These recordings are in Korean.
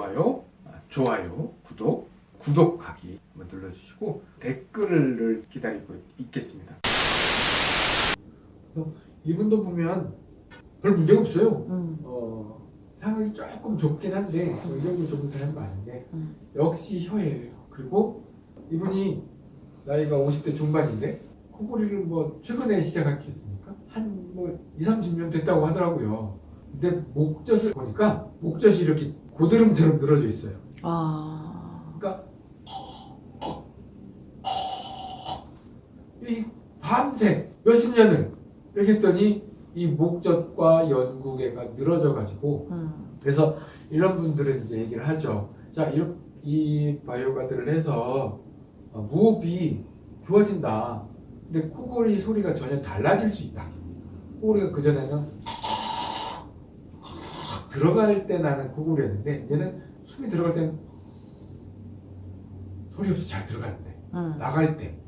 좋아요, 아, 좋아요, 구독, 구독하기 한번 눌러주시고 댓글을 기다리고 있겠습니다. 이분도 보면 별 문제가 없어요. 음. 어, 상황이 조금 좁긴 한데 의욕이 좁은 사람이 많은데 음. 역시 혀예요. 그리고 이분이 나이가 50대 중반인데 코골이를 뭐 최근에 시작했겠습니까? 한 뭐 2, 30년 됐다고 하더라고요. 근데 목젖을 보니까 목젖이 이렇게 고드름처럼 늘어져 있어요. 아. 그러니까 이 밤새 몇십 년을 이렇게 했더니 이 목젖과 연구개가 늘어져 가지고 음. 그래서 이런 분들은 이제 얘기를 하죠. 자, 이, 이 바이오가드를 해서 어, 무호흡이 좋아진다. 근데 코골이 소리가 전혀 달라질 수 있다. 코골이가 그전에는 들어갈 때 나는 코골이였는데 얘는 숨이 들어갈 때는 소리 없이 잘 들어가는데 음. 나갈 때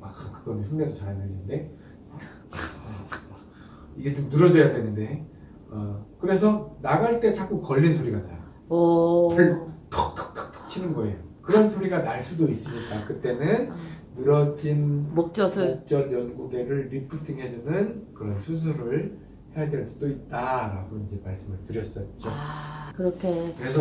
막 그건 흉내도 잘안 내는데 이게 좀 늘어져야 되는데 어, 그래서 나갈 때 자꾸 걸린 소리가 나요. 톡톡톡톡 치는 거예요. 그런 소리가 날 수도 있으니까 그때는 늘어진 목젖을. 목젖 연구개를 리프팅 해주는 그런 수술을 될 수도 있다라고 이제 말씀을 드렸었죠. 아, 그렇게. 그래서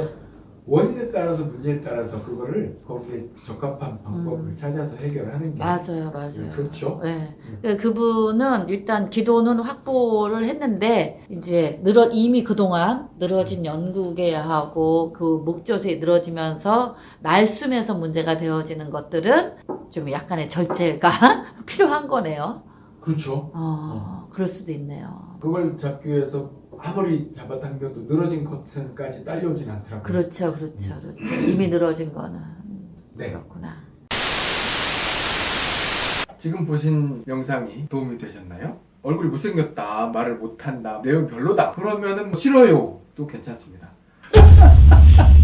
원인에 따라서 문제에 따라서 그거를 거기에 적합한 방법을 음. 찾아서 해결하는 게 맞아요, 맞아요. 좋죠. 네. 음. 그 그분은 일단 기도는 확보를 했는데 이제 늘어 이미 그동안 늘어진 연구개하고 그 목젖이 늘어지면서 날숨에서 문제가 되어지는 것들은 좀 약간의 절제가 필요한 거네요. 그렇죠. 어, 그럴 수도 있네요. 그걸 잡기 위해서 아무리 잡아당겨도 늘어진 커튼까지 딸려오진 않더라고요. 그렇죠, 그렇죠, 그렇죠. 이미 늘어진 거는 네. 그렇구나. 지금 보신 영상이 도움이 되셨나요? 얼굴이 못생겼다, 말을 못한다, 내용 별로다. 그러면은 뭐 싫어요. 도 괜찮습니다.